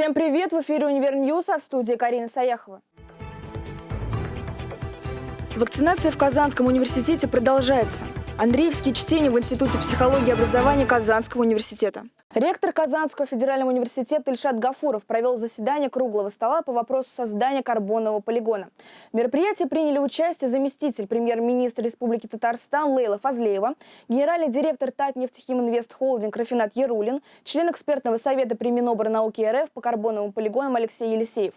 Всем привет! В эфире «Универ Ньюс», а в студии Карина Саяхова. Вакцинация в Казанском университете продолжается. Андреевские чтения в Институте психологии и образования Казанского университета. Ректор Казанского федерального университета Ильшат Гафуров провел заседание круглого стола по вопросу создания карбонового полигона. В мероприятии приняли участие заместитель премьер-министра Республики Татарстан Лейла Фазлеева, генеральный директор Татнефтехиминвест Холдинг Рафинат Яруллин, член экспертного совета при Минобрнауки РФ по карбоновым полигонам Алексей Елисеев.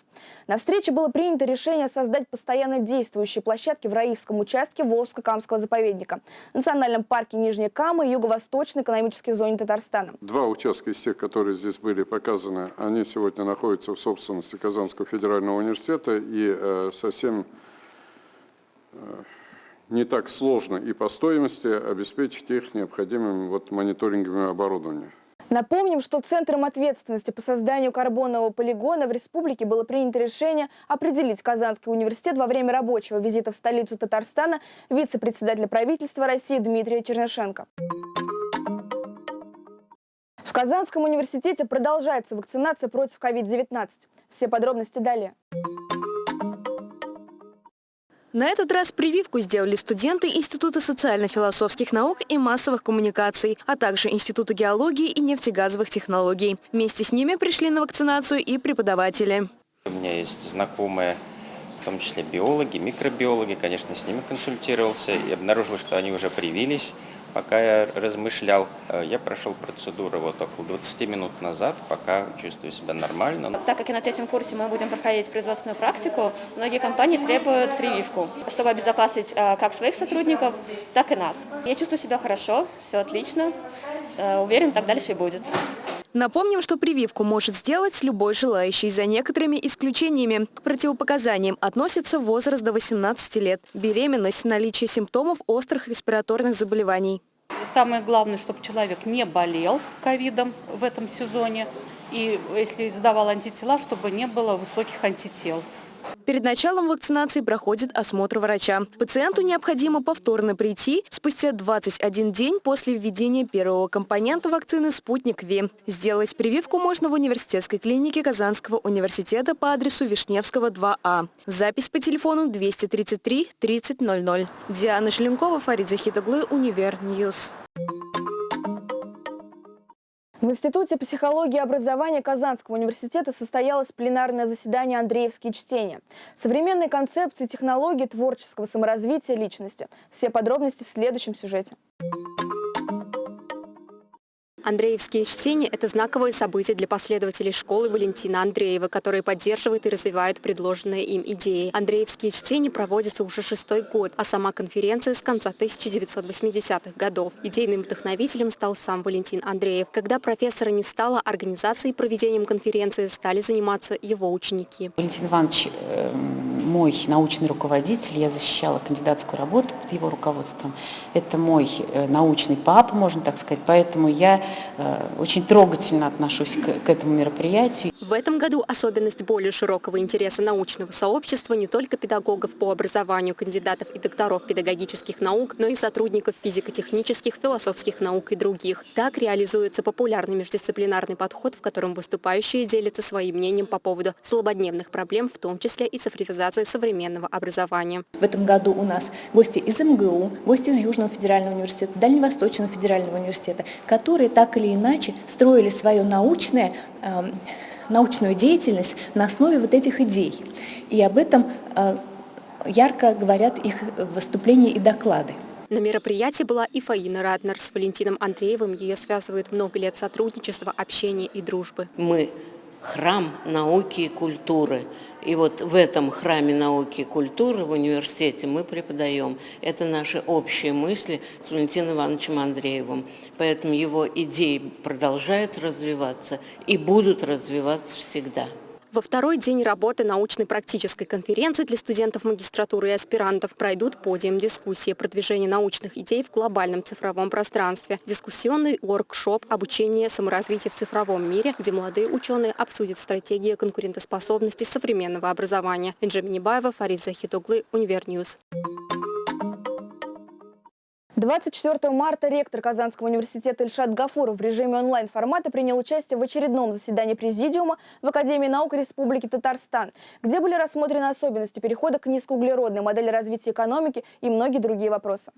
На встрече было принято решение создать постоянно действующие площадки в Раивском участке Волжско-Камского заповедника, Национальном парке Нижняя Кама и Юго-Восточной экономической зоне Татарстана. Два участка из тех, которые здесь были показаны, они сегодня находятся в собственности Казанского федерального университета и э, совсем э, не так сложно и по стоимости обеспечить их необходимым вот мониторинговым оборудованием. Напомним, что Центром ответственности по созданию карбонового полигона в республике было принято решение определить Казанский университет во время рабочего визита в столицу Татарстана вице-председателя правительства России Дмитрия Чернышенко. В Казанском университете продолжается вакцинация против COVID-19. Все подробности далее. На этот раз прививку сделали студенты Института социально-философских наук и массовых коммуникаций, а также Института геологии и нефтегазовых технологий. Вместе с ними пришли на вакцинацию и преподаватели. У меня есть знакомые, в том числе биологи, микробиологи, конечно, с ними консультировался и обнаружил, что они уже привились. Пока я размышлял, э, я прошел процедуру вот около 20 минут назад, пока чувствую себя нормально. Так как и на третьем курсе мы будем проходить производственную практику, многие компании требуют прививку, чтобы обезопасить э, как своих сотрудников, так и нас. Я чувствую себя хорошо, все отлично, э, уверен, так дальше и будет. Напомним, что прививку может сделать любой желающий. За некоторыми исключениями к противопоказаниям относится возраст до 18 лет, беременность, наличие симптомов острых респираторных заболеваний. Самое главное, чтобы человек не болел ковидом в этом сезоне. И если сдавал антитела, чтобы не было высоких антител. Перед началом вакцинации проходит осмотр врача. Пациенту необходимо повторно прийти спустя 21 день после введения первого компонента вакцины «Спутник Ви». Сделать прививку можно в университетской клинике Казанского университета по адресу Вишневского, 2А. Запись по телефону 233 3000. Диана Шленкова, Фарид Захитоглы, Универ Ньюс. В Институте психологии и образования Казанского университета состоялось пленарное заседание «Андреевские чтения». Современные концепции, технологии творческого саморазвития личности. Все подробности в следующем сюжете. Андреевские чтения – это знаковое событие для последователей школы Валентина Андреева, которые поддерживают и развивают предложенные им идеи. Андреевские чтения проводятся уже шестой год, а сама конференция с конца 1980-х годов. Идейным вдохновителем стал сам Валентин Андреев. Когда профессора не стало, организацией и проведением конференции стали заниматься его ученики. Валентин Иванович э, мой научный руководитель, я защищала кандидатскую работу под его руководством. Это мой э, научный папа, можно так сказать, поэтому я Э, очень трогательно отношусь к, этому мероприятию. В этом году особенность более широкого интереса научного сообщества не только педагогов по образованию, кандидатов и докторов педагогических наук, но и сотрудников физико-технических, философских наук и других. Так реализуется популярный междисциплинарный подход, в котором выступающие делятся своим мнением по поводу злободневных проблем, в том числе и цифровизации современного образования. В этом году у нас гости из МГУ, гости из Южного федерального университета, Дальневосточного федерального университета, которые так или иначе строили свою научное, э, научную деятельность на основе вот этих идей. И об этом э, ярко говорят их выступления и доклады. На мероприятии была и Фаина Раднер с Валентином Андреевым. Ее связывают много лет сотрудничества, общения и дружбы. Мы храм науки и культуры. И вот в этом храме науки и культуры в университете мы преподаем. Это наши общие мысли с Валентином Ивановичем Андреевым. Поэтому его идеи продолжают развиваться и будут развиваться всегда. Во второй день работы научной практической конференции для студентов магистратуры и аспирантов пройдут подиум дискуссии продвижения научных идей в глобальном цифровом пространстве, дискуссионный воркшоп обучение саморазвития в цифровом мире, где молодые ученые обсудят стратегию конкурентоспособности современного образования. Бенджамин Небаева, Фарид Захитоглы, Универньюз. 24 марта ректор Казанского университета Ильшат Гафуров в режиме онлайн-формата принял участие в очередном заседании Президиума в Академии наук Республики Татарстан, где были рассмотрены особенности перехода к низкоуглеродной модели развития экономики и многие другие вопросы.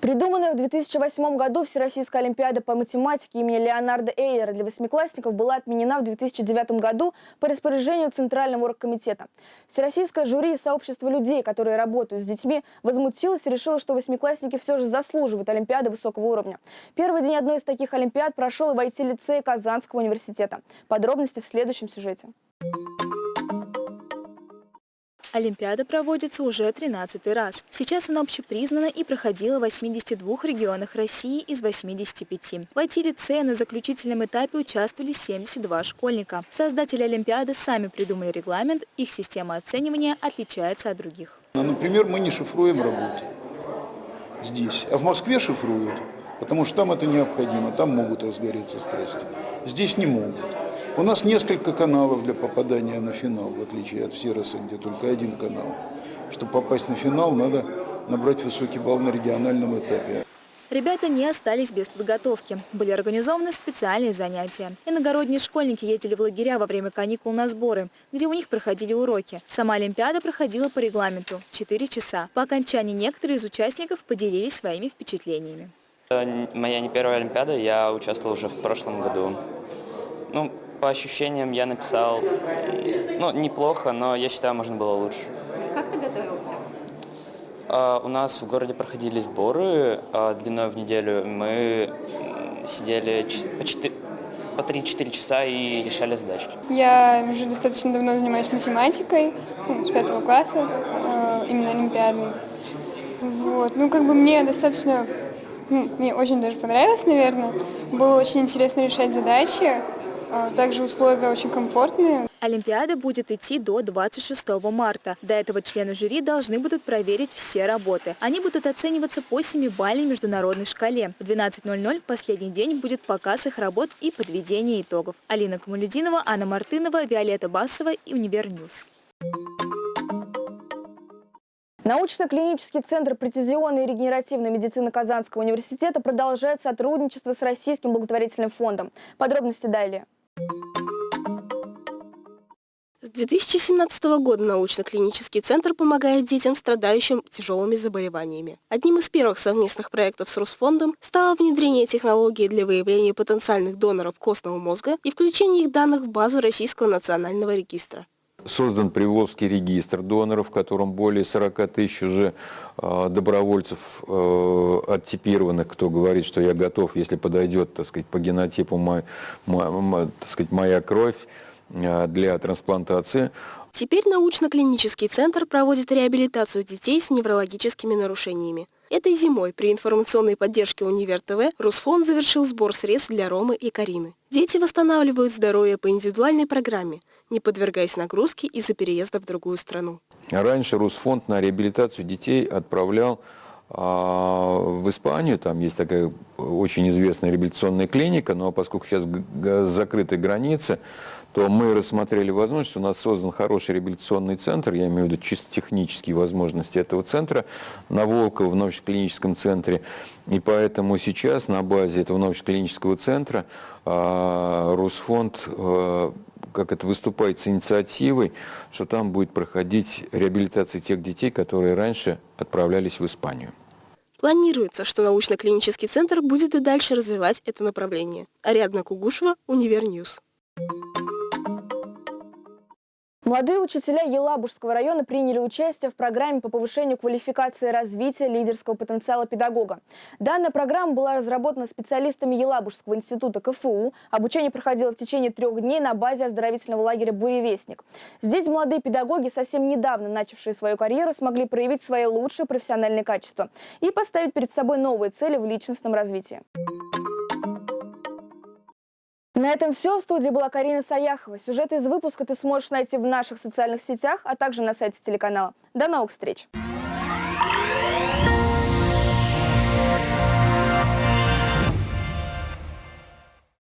Придуманная в 2008 году Всероссийская Олимпиада по математике имени Леонарда Эйлера для восьмиклассников была отменена в 2009 году по распоряжению Центрального оргкомитета. Всероссийское жюри и сообщество людей, которые работают с детьми, возмутилось и решило, что восьмиклассники все же заслуживают Олимпиады высокого уровня. Первый день одной из таких Олимпиад прошел и в IT-лицее Казанского университета. Подробности в следующем сюжете. Олимпиада проводится уже 13 раз. Сейчас она общепризнана и проходила в 82 регионах России из 85. В IT-лицее на заключительном этапе участвовали 72 школьника. Создатели Олимпиады сами придумали регламент, их система оценивания отличается от других. Ну, например, мы не шифруем работу здесь, а в Москве шифруют, потому что там это необходимо, там могут разгореться страсти. Здесь не могут. У нас несколько каналов для попадания на финал, в отличие от Сироса, где только один канал. Чтобы попасть на финал, надо набрать высокий балл на региональном этапе. Ребята не остались без подготовки. Были организованы специальные занятия. Иногородние школьники ездили в лагеря во время каникул на сборы, где у них проходили уроки. Сама Олимпиада проходила по регламенту – 4 часа. По окончании некоторые из участников поделились своими впечатлениями. Моя не первая Олимпиада, я участвовал уже в прошлом году. Ну, по ощущениям я написал, ну, неплохо, но я считаю, можно было лучше. Как ты готовился? Uh, у нас в городе проходили сборы uh, длиной в неделю. Мы сидели по, 4, по 3-4 часа и решали задачки. Я уже достаточно давно занимаюсь математикой, ну, с пятого класса, uh, именно олимпиадной. Вот. Ну, как бы мне достаточно, ну, мне очень даже понравилось, наверное. Было очень интересно решать задачи. А, также условия очень комфортные. Олимпиада будет идти до 26 марта. До этого члены жюри должны будут проверить все работы. Они будут оцениваться по 7-бальной международной шкале. В 12.00 в последний день будет показ их работ и подведение итогов. Алина Камалюдинова, Анна Мартынова, Виолетта Басова и Универньюз. Научно-клинический центр прецизионной и регенеративной медицины Казанского университета продолжает сотрудничество с Российским благотворительным фондом. Подробности далее. С 2017 года научно-клинический центр помогает детям, страдающим тяжелыми заболеваниями. Одним из первых совместных проектов с Русфондом стало внедрение технологии для выявления потенциальных доноров костного мозга и включение их данных в базу Российского национального регистра. Создан Приволжский регистр доноров, в котором более 40 тысяч уже э, добровольцев э, оттипированных, кто говорит, что я готов, если подойдет, так сказать, по генотипу мой, мой, так сказать, моя кровь э, для трансплантации. Теперь научно-клинический центр проводит реабилитацию детей с неврологическими нарушениями. Этой зимой при информационной поддержке Универ ТВ Русфонд завершил сбор средств для Ромы и Карины. Дети восстанавливают здоровье по индивидуальной программе – не подвергаясь нагрузке из-за переезда в другую страну. Раньше Русфонд на реабилитацию детей отправлял а, в Испанию, там есть такая очень известная реабилитационная клиника, но поскольку сейчас закрыты границы, то мы рассмотрели возможность, у нас создан хороший реабилитационный центр, я имею в виду чисто технические возможности этого центра на Волково в научно-клиническом центре. И поэтому сейчас на базе этого научно-клинического центра а, Русфонд а, как это выступает с инициативой, что там будет проходить реабилитация тех детей, которые раньше отправлялись в Испанию. Планируется, что научно-клинический центр будет и дальше развивать это направление. Ариадна Кугушева, Универньюз. Молодые учителя Елабужского района приняли участие в программе по повышению квалификации и развития лидерского потенциала педагога. Данная программа была разработана специалистами Елабужского института КФУ. Обучение проходило в течение трех дней на базе оздоровительного лагеря «Буревестник». Здесь молодые педагоги, совсем недавно начавшие свою карьеру, смогли проявить свои лучшие профессиональные качества и поставить перед собой новые цели в личностном развитии. На этом все. В студии была Карина Саяхова. Сюжеты из выпуска ты сможешь найти в наших социальных сетях, а также на сайте телеканала. До новых встреч!